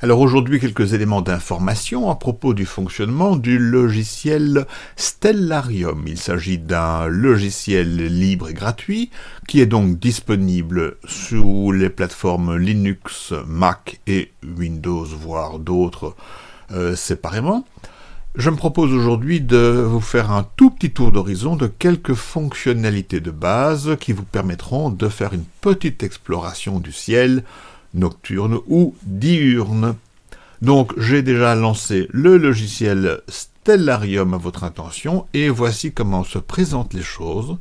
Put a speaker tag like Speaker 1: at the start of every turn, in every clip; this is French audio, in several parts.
Speaker 1: Alors aujourd'hui, quelques éléments d'information à propos du fonctionnement du logiciel Stellarium. Il s'agit d'un logiciel libre et gratuit qui est donc disponible sous les plateformes Linux, Mac et Windows, voire d'autres euh, séparément. Je me propose aujourd'hui de vous faire un tout petit tour d'horizon de quelques fonctionnalités de base qui vous permettront de faire une petite exploration du ciel nocturne ou diurne. Donc j'ai déjà lancé le logiciel Stellarium à votre intention et voici comment se présentent les choses.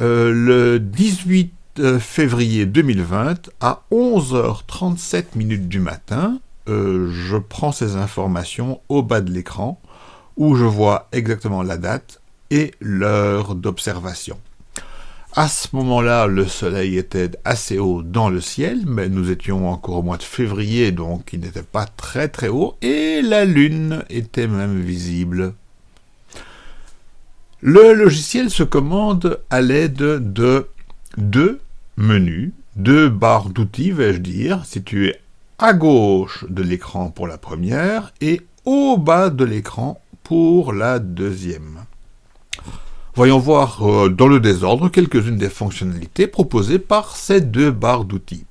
Speaker 1: Euh, le 18 euh, février 2020 à 11h37 minutes du matin, euh, je prends ces informations au bas de l'écran où je vois exactement la date et l'heure d'observation. À ce moment-là, le soleil était assez haut dans le ciel, mais nous étions encore au mois de février, donc il n'était pas très très haut, et la lune était même visible. Le logiciel se commande à l'aide de deux menus, deux barres d'outils, vais-je dire, situées à gauche de l'écran pour la première et au bas de l'écran pour la deuxième. Voyons voir euh, dans le désordre quelques-unes des fonctionnalités proposées par ces deux barres d'outils.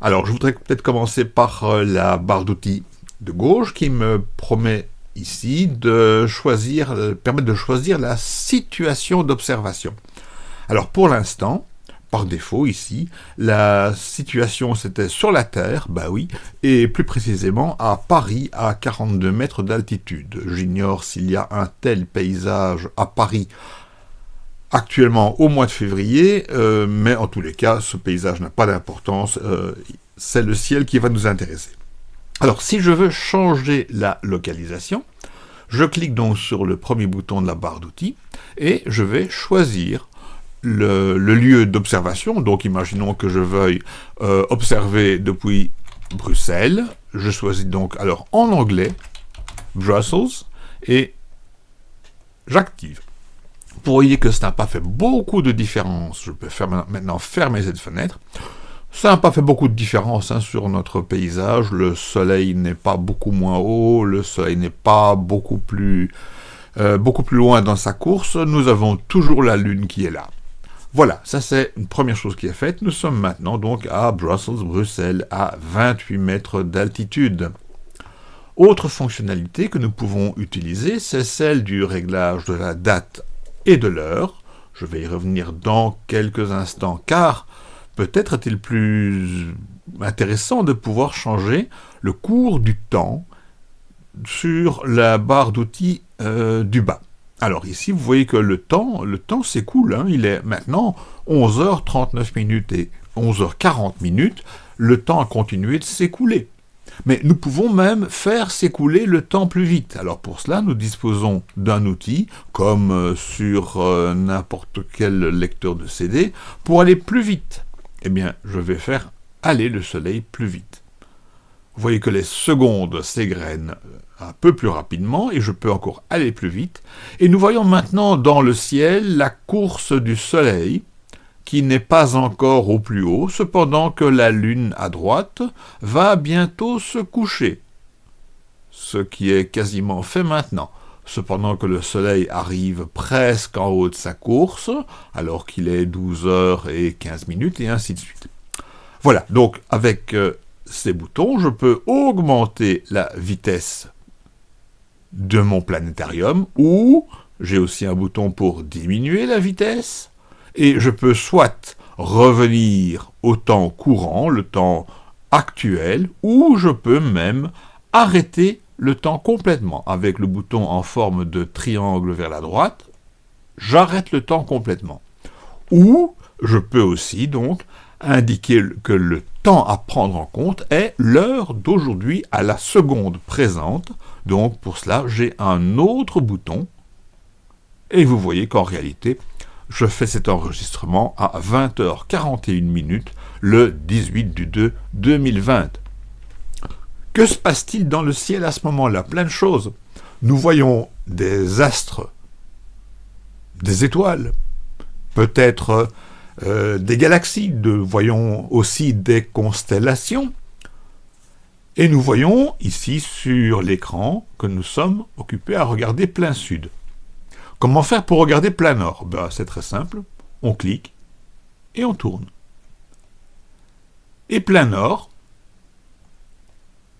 Speaker 1: Alors, je voudrais peut-être commencer par euh, la barre d'outils de gauche qui me promet ici de choisir, euh, permettre de choisir la situation d'observation. Alors, pour l'instant, par défaut ici, la situation c'était sur la Terre, bah oui, et plus précisément à Paris à 42 mètres d'altitude. J'ignore s'il y a un tel paysage à Paris actuellement au mois de février, euh, mais en tous les cas, ce paysage n'a pas d'importance, euh, c'est le ciel qui va nous intéresser. Alors, si je veux changer la localisation, je clique donc sur le premier bouton de la barre d'outils, et je vais choisir le, lieu d'observation, donc imaginons que je veuille euh, observer depuis Bruxelles, je choisis donc alors en anglais, Brussels, et j'active. Vous voyez que ça n'a pas fait beaucoup de différence, je peux maintenant fermer cette fenêtre, ça n'a pas fait beaucoup de différence hein, sur notre paysage, le soleil n'est pas beaucoup moins haut, le soleil n'est pas beaucoup plus, euh, beaucoup plus loin dans sa course, nous avons toujours la lune qui est là. Voilà, ça c'est une première chose qui est faite. Nous sommes maintenant donc à Brussels, Bruxelles, à 28 mètres d'altitude. Autre fonctionnalité que nous pouvons utiliser, c'est celle du réglage de la date et de l'heure. Je vais y revenir dans quelques instants, car peut-être est-il plus intéressant de pouvoir changer le cours du temps sur la barre d'outils euh, du bas. Alors ici, vous voyez que le temps, le temps s'écoule. Hein. Il est maintenant 11h39 minutes et 11h40 minutes. Le temps a continué de s'écouler. Mais nous pouvons même faire s'écouler le temps plus vite. Alors pour cela, nous disposons d'un outil, comme euh, sur euh, n'importe quel lecteur de CD, pour aller plus vite. Eh bien, je vais faire aller le soleil plus vite. Vous voyez que les secondes s'égrènent un peu plus rapidement, et je peux encore aller plus vite. Et nous voyons maintenant dans le ciel la course du soleil, qui n'est pas encore au plus haut, cependant que la lune à droite va bientôt se coucher, ce qui est quasiment fait maintenant. Cependant que le soleil arrive presque en haut de sa course, alors qu'il est 12 heures et 15 minutes, et ainsi de suite. Voilà, donc avec euh, ces boutons, je peux augmenter la vitesse de mon planétarium, ou j'ai aussi un bouton pour diminuer la vitesse, et je peux soit revenir au temps courant, le temps actuel, ou je peux même arrêter le temps complètement. Avec le bouton en forme de triangle vers la droite, j'arrête le temps complètement. Ou je peux aussi donc indiquer que le temps à prendre en compte est l'heure d'aujourd'hui à la seconde présente. Donc pour cela, j'ai un autre bouton. Et vous voyez qu'en réalité, je fais cet enregistrement à 20h41 minutes le 18 du 2 2020. Que se passe-t-il dans le ciel à ce moment-là? Plein de choses. Nous voyons des astres, des étoiles, peut-être euh, des galaxies, de, voyons aussi des constellations. Et nous voyons ici sur l'écran que nous sommes occupés à regarder plein sud. Comment faire pour regarder plein nord? Ben, C'est très simple, on clique et on tourne. Et plein nord,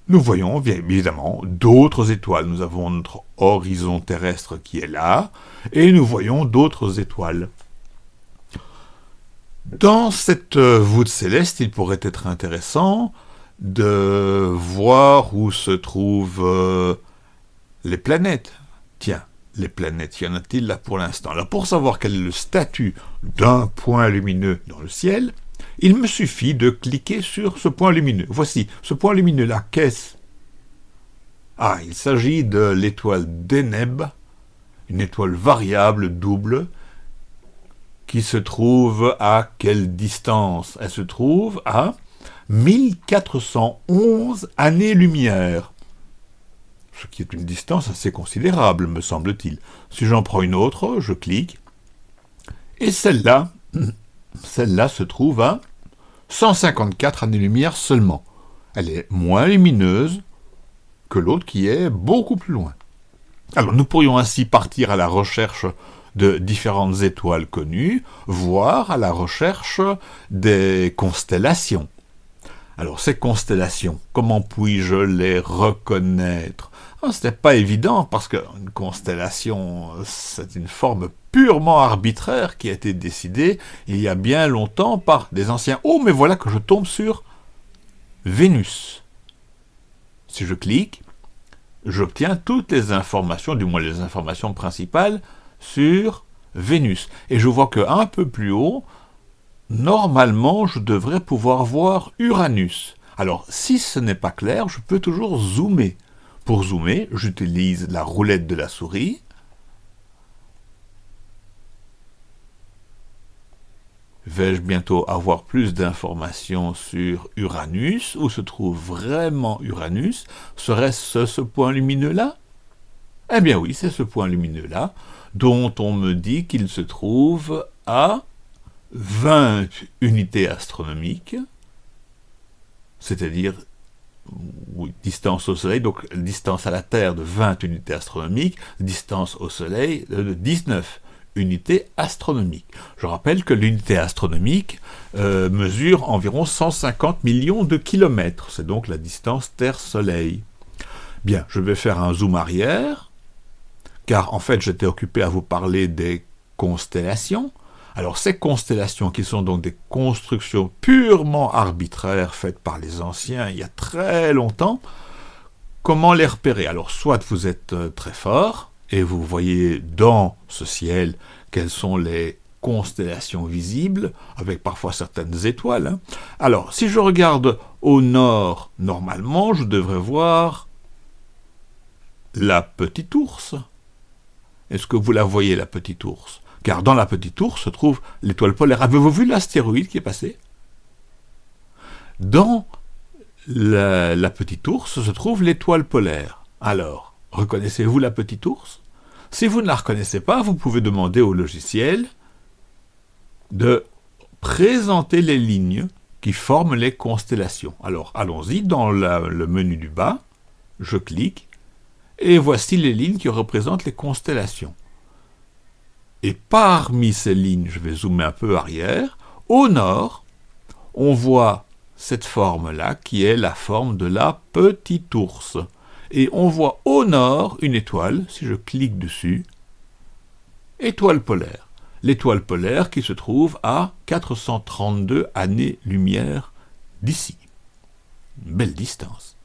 Speaker 1: nous voyons bien évidemment d'autres étoiles. Nous avons notre horizon terrestre qui est là, et nous voyons d'autres étoiles. Dans cette euh, voûte céleste, il pourrait être intéressant de voir où se trouvent euh, les planètes. Tiens, les planètes, y en a-t-il là pour l'instant? Alors pour savoir quel est le statut d'un point lumineux dans le ciel, il me suffit de cliquer sur ce point lumineux. Voici, ce point lumineux-là, qu'est-ce Ah, il s'agit de l'étoile Deneb, une étoile variable double, qui se trouve à quelle distance? Elle se trouve à 1411 années-lumière, ce qui est une distance assez considérable, me semble-t-il. Si j'en prends une autre, je clique, et celle-là, celle-là se trouve à 154 années-lumière seulement. Elle est moins lumineuse que l'autre qui est beaucoup plus loin. Alors nous pourrions ainsi partir à la recherche de différentes étoiles connues, voire à la recherche des constellations. Alors ces constellations, comment puis-je les reconnaître? Ah, Ce n'est pas évident parce qu'une constellation, c'est une forme purement arbitraire qui a été décidée il y a bien longtemps par des anciens. Oh, mais voilà que je tombe sur Vénus. Si je clique, j'obtiens toutes les informations, du moins les informations principales, sur Vénus. Et je vois qu'un peu plus haut, normalement, je devrais pouvoir voir Uranus. Alors, si ce n'est pas clair, je peux toujours zoomer. Pour zoomer, j'utilise la roulette de la souris. Vais-je bientôt avoir plus d'informations sur Uranus? Où se trouve vraiment Uranus? Serait-ce ce point lumineux-là? Eh bien oui, c'est ce point lumineux-là, dont on me dit qu'il se trouve à 20 unités astronomiques, c'est-à-dire distance au Soleil, donc distance à la Terre de 20 unités astronomiques, distance au Soleil de 19 unités astronomiques. Je rappelle que l'unité astronomique euh, mesure environ 150 millions de kilomètres, c'est donc la distance Terre-Soleil. Bien, je vais faire un zoom arrière, car en fait j'étais occupé à vous parler des constellations, alors ces constellations, qui sont donc des constructions purement arbitraires faites par les anciens il y a très longtemps, comment les repérer? Alors soit vous êtes euh, très fort, et vous voyez dans ce ciel quelles sont les constellations visibles, avec parfois certaines étoiles. Hein. Alors, si je regarde au nord, normalement, je devrais voir la petite ours. Est-ce que vous la voyez, la petite ours? Car dans la petite ours se trouve l'étoile polaire. Avez-vous vu l'astéroïde qui est passé? Dans la, petite ours se trouve l'étoile polaire. Alors, reconnaissez-vous la petite ours? Si vous ne la reconnaissez pas, vous pouvez demander au logiciel de présenter les lignes qui forment les constellations. Alors, allons-y, dans le menu du bas, je clique, et voici les lignes qui représentent les constellations. Et parmi ces lignes, je vais zoomer un peu arrière, au nord, on voit cette forme-là, qui est la forme de la petite ours. Et on voit au nord une étoile, si je clique dessus, étoile polaire. L'étoile polaire qui se trouve à 432 années-lumière d'ici. Belle distance.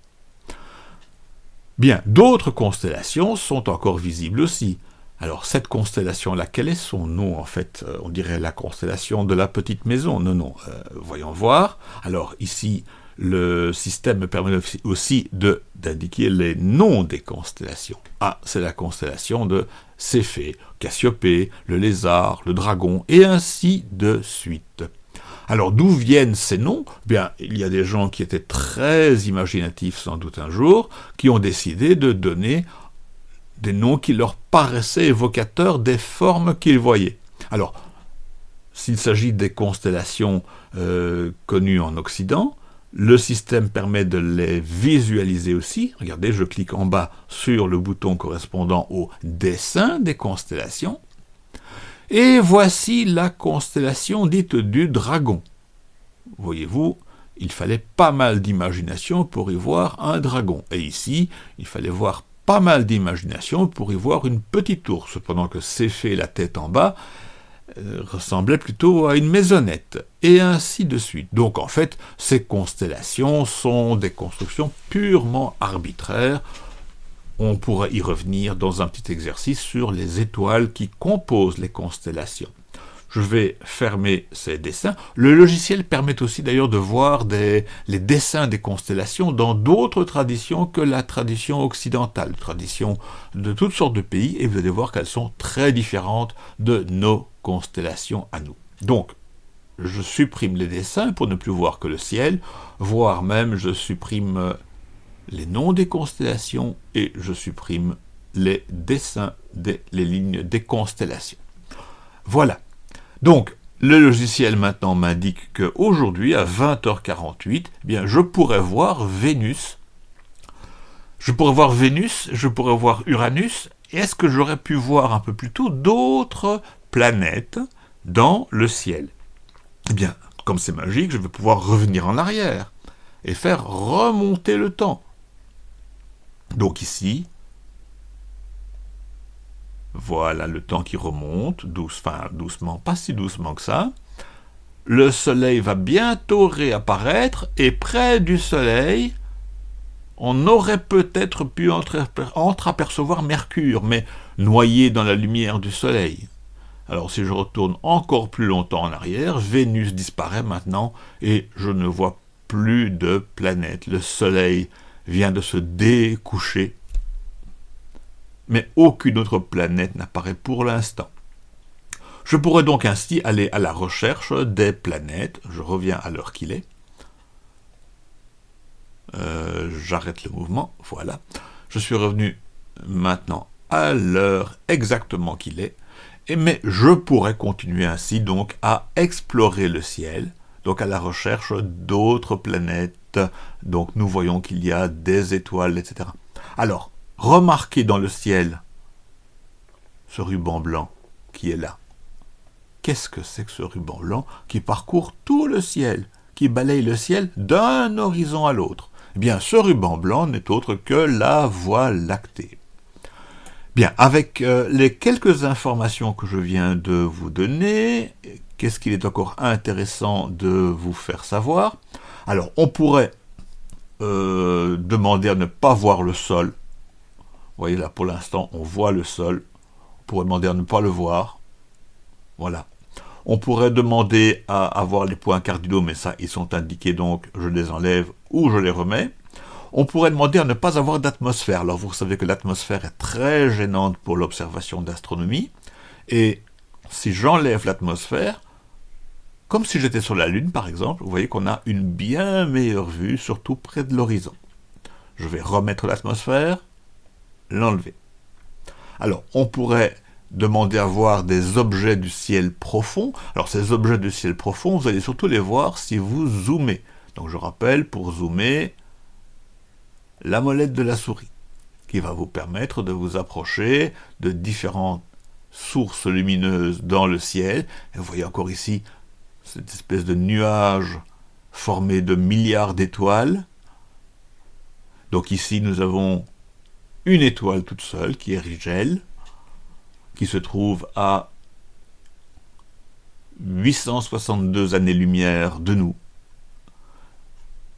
Speaker 1: Bien, d'autres constellations sont encore visibles aussi. Alors cette constellation-là, quel est son nom en fait? Euh, On dirait la constellation de la petite maison. Non, non, euh, voyons voir. Alors ici, le système me permet aussi d'indiquer les noms des constellations. Ah, c'est la constellation de Céphée, Cassiopée, le lézard, le dragon, et ainsi de suite. Alors d'où viennent ces noms? Bien, il y a des gens qui étaient très imaginatifs sans doute un jour, qui ont décidé de donner des noms qui leur paraissaient évocateurs des formes qu'ils voyaient. Alors, s'il s'agit des constellations euh, connues en Occident, Le système permet de les visualiser aussi. Regardez, je clique en bas sur le bouton correspondant au dessin des constellations. Et voici la constellation dite du dragon. Voyez-vous, il fallait pas mal d'imagination pour y voir un dragon. Et ici, il fallait voir pas mal d'imagination pour y voir une petite ours, pendant que Céphée, la tête en bas, euh, ressemblait plutôt à une maisonnette, et ainsi de suite. Donc en fait, ces constellations sont des constructions purement arbitraires. On pourrait y revenir dans un petit exercice sur les étoiles qui composent les constellations je vais fermer ces dessins. Le logiciel permet aussi d'ailleurs de voir les dessins des constellations dans d'autres traditions que la tradition occidentale, traditions de toutes sortes de pays, et vous allez voir qu'elles sont très différentes de nos constellations à nous. Donc, je supprime les dessins pour ne plus voir que le ciel, voire même je supprime les noms des constellations et je supprime les dessins, des, les lignes des constellations. Voilà, donc, le logiciel maintenant m'indique qu'aujourd'hui, à 20h48, eh bien, je pourrais voir Vénus. Je pourrais voir Vénus, je pourrais voir Uranus, est-ce que j'aurais pu voir un peu plus tôt d'autres planètes dans le ciel? Eh bien, comme c'est magique, je vais pouvoir revenir en arrière et faire remonter le temps. Donc ici, voilà le temps qui remonte, doucement, pas si doucement que ça. Le soleil va bientôt réapparaître, et près du soleil, on aurait peut-être pu entreapercevoir Mercure, mais noyé dans la lumière du soleil. Alors si je retourne encore plus longtemps en arrière, Vénus disparaît maintenant, et je ne vois plus de planète. Le soleil vient de se découcher mais aucune autre planète n'apparaît pour l'instant. Je pourrais donc ainsi aller à la recherche des planètes. Je reviens à l'heure qu'il est. Euh, j'arrête le mouvement, voilà. Je suis revenu maintenant à l'heure exactement qu'il est. Et, mais je pourrais continuer ainsi donc à explorer le ciel, donc à la recherche d'autres planètes. Donc nous voyons qu'il y a des étoiles, etc. Alors, Remarquez dans le ciel ce ruban blanc qui est là. Qu'est-ce que c'est que ce ruban blanc qui parcourt tout le ciel, qui balaye le ciel d'un horizon à l'autre? Eh bien, ce ruban blanc n'est autre que la Voie lactée. Bien, avec euh, les quelques informations que je viens de vous donner, qu'est-ce qu'il est encore intéressant de vous faire savoir? Alors, on pourrait euh, demander à ne pas voir le sol vous voyez là, pour l'instant, on voit le sol. On pourrait demander à ne pas le voir. Voilà. On pourrait demander à avoir les points cardinaux, mais ça, ils sont indiqués, donc je les enlève ou je les remets. On pourrait demander à ne pas avoir d'atmosphère. Alors vous savez que l'atmosphère est très gênante pour l'observation d'astronomie. Et si j'enlève l'atmosphère, comme si j'étais sur la Lune par exemple, vous voyez qu'on a une bien meilleure vue, surtout près de l'horizon. Je vais remettre l'atmosphère, l'enlever. Alors, on pourrait demander à voir des objets du ciel profond. Alors, ces objets du ciel profond, vous allez surtout les voir si vous zoomez. Donc, je rappelle, pour zoomer, la molette de la souris, qui va vous permettre de vous approcher de différentes sources lumineuses dans le ciel. Vous voyez encore ici cette espèce de nuage formé de milliards d'étoiles. Donc ici, nous avons une étoile toute seule, qui est Rigel, qui se trouve à 862 années-lumière de nous.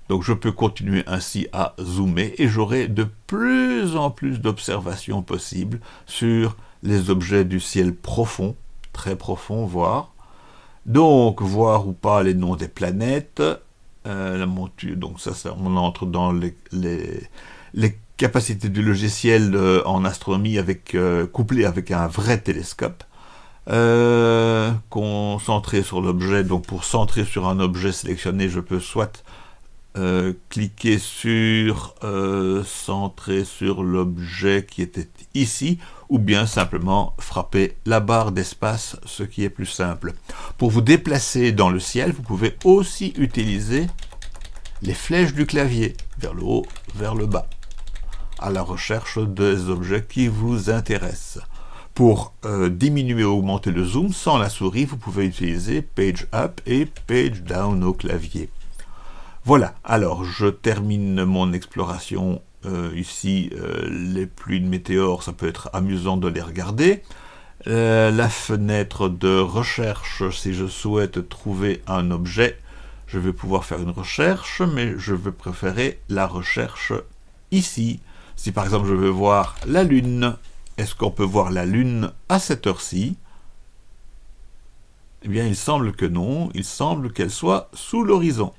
Speaker 1: Donc je peux continuer ainsi à zoomer et j'aurai de plus en plus d'observations possibles sur les objets du ciel profond, très profond voire. Donc voir ou pas les noms des planètes, euh, la monture, donc ça, on entre dans les, les, les capacité du logiciel euh, en astronomie avec euh, couplé avec un vrai télescope. Concentré sur l'objet, donc pour centrer sur un objet sélectionné, je peux soit cliquer sur centrer sur l'objet qui était ici, ou bien simplement frapper la barre d'espace, ce qui est plus simple. Pour vous déplacer dans le ciel, vous pouvez aussi utiliser les flèches du clavier, vers le haut, vers le bas, à la recherche des objets qui vous intéressent. Pour euh, diminuer ou augmenter le zoom sans la souris, vous pouvez utiliser Page Up et Page Down au clavier. Voilà, alors je termine mon exploration euh, ici. Euh, les pluies de météores, ça peut être amusant de les regarder. la fenêtre de recherche, si je souhaite trouver un objet, je vais pouvoir faire une recherche, mais je vais préférer la recherche ici. Si par exemple je veux voir la Lune, est-ce qu'on peut voir la Lune à cette heure-ci? Eh bien, il semble que non. Il semble qu'elle soit sous l'horizon.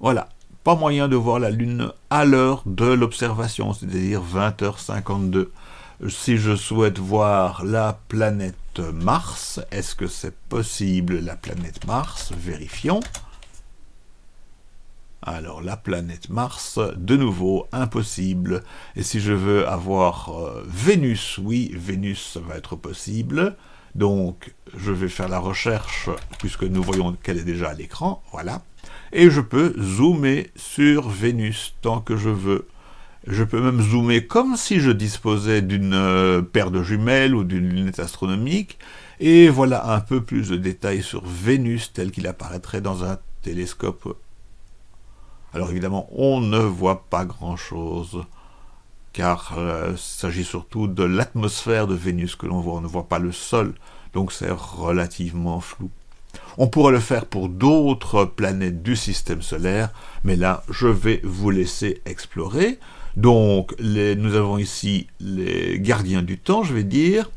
Speaker 1: Voilà. Pas moyen de voir la Lune à l'heure de l'observation, c'est-à-dire 20h52. Si je souhaite voir la planète Mars, est-ce que c'est possible la planète Mars? Vérifions. Alors la planète Mars, de nouveau, impossible. Et si je veux avoir euh, Vénus, oui, Vénus, ça va être possible. Donc je vais faire la recherche, puisque nous voyons qu'elle est déjà à l'écran, voilà. Et je peux zoomer sur Vénus tant que je veux. Je peux même zoomer comme si je disposais d'une euh, paire de jumelles ou d'une lunette astronomique. Et voilà un peu plus de détails sur Vénus tel qu'il apparaîtrait dans un télescope alors évidemment, on ne voit pas grand-chose, car euh, il s'agit surtout de l'atmosphère de Vénus que l'on voit, on ne voit pas le sol, donc c'est relativement flou. On pourrait le faire pour d'autres planètes du système solaire, mais là, je vais vous laisser explorer. Donc, nous avons ici les gardiens du temps, je vais dire,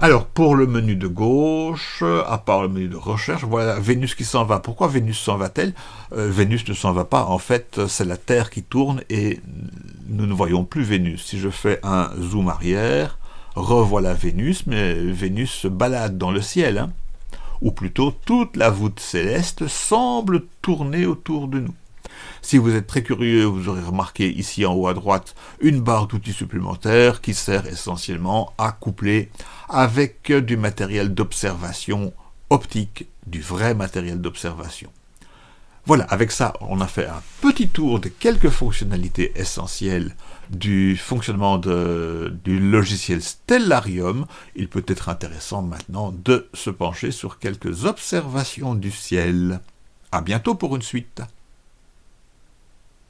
Speaker 1: alors, pour le menu de gauche, à part le menu de recherche, voilà Vénus qui s'en va. Pourquoi Vénus s'en va-t-elle? Euh, Vénus ne s'en va pas, en fait, c'est la Terre qui tourne et nous ne voyons plus Vénus. Si je fais un zoom arrière, revoilà Vénus, mais Vénus se balade dans le ciel. Hein. Ou plutôt, toute la voûte céleste semble tourner autour de nous. Si vous êtes très curieux, vous aurez remarqué ici en haut à droite une barre d'outils supplémentaires qui sert essentiellement à coupler avec du matériel d'observation optique, du vrai matériel d'observation. Voilà, avec ça, on a fait un petit tour de quelques fonctionnalités essentielles du fonctionnement du logiciel Stellarium. Il peut être intéressant maintenant de se pencher sur quelques observations du ciel. À bientôt pour une suite.